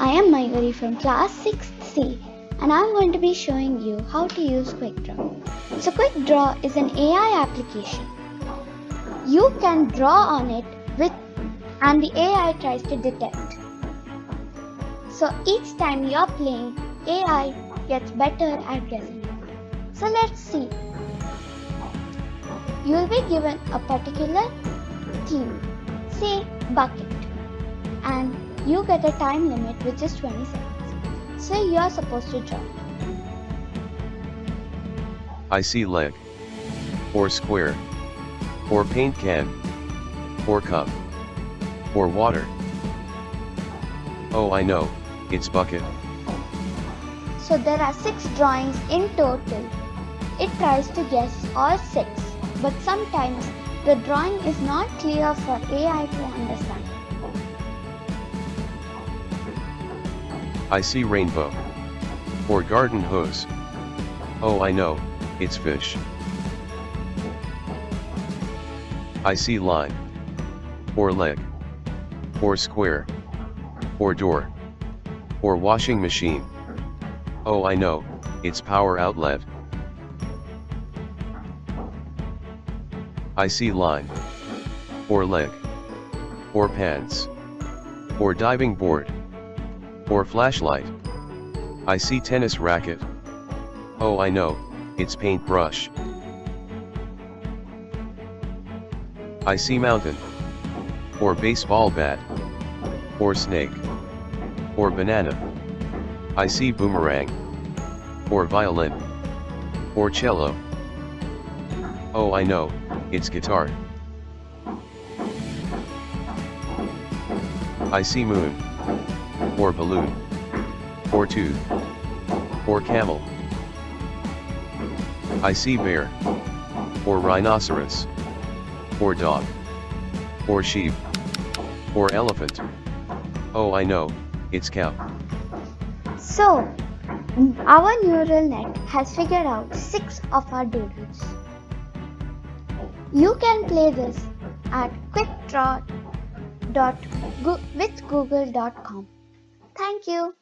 I am Mayuri from class 6C and I'm going to be showing you how to use QuickDraw. So QuickDraw is an AI application. You can draw on it with and the AI tries to detect. So each time you're playing, AI gets better at guessing. So let's see. You will be given a particular theme, say bucket, and you get a time limit which is 20 seconds. So you are supposed to draw. I see leg. Or square. Or paint can. Or cup. Or water. Oh I know, it's bucket. So there are 6 drawings in total. It tries to guess all 6, but sometimes the drawing is not clear for AI to understand. I see rainbow. Or garden hose. Oh I know, it's fish. I see line. Or leg. Or square. Or door. Or washing machine. Oh I know, it's power outlet. I see line. Or leg. Or pants. Or diving board. Or flashlight. I see tennis racket. Oh I know, it's paintbrush. I see mountain. Or baseball bat. Or snake. Or banana. I see boomerang. Or violin. Or cello. Oh I know, it's guitar. I see moon. Or balloon. Or tooth. Or camel. I see bear. Or rhinoceros. Or dog. Or sheep. Or elephant. Oh I know, it's cow. So, our neural net has figured out 6 of our doodles. You can play this at quickdraw.withgoogle.com. Thank you.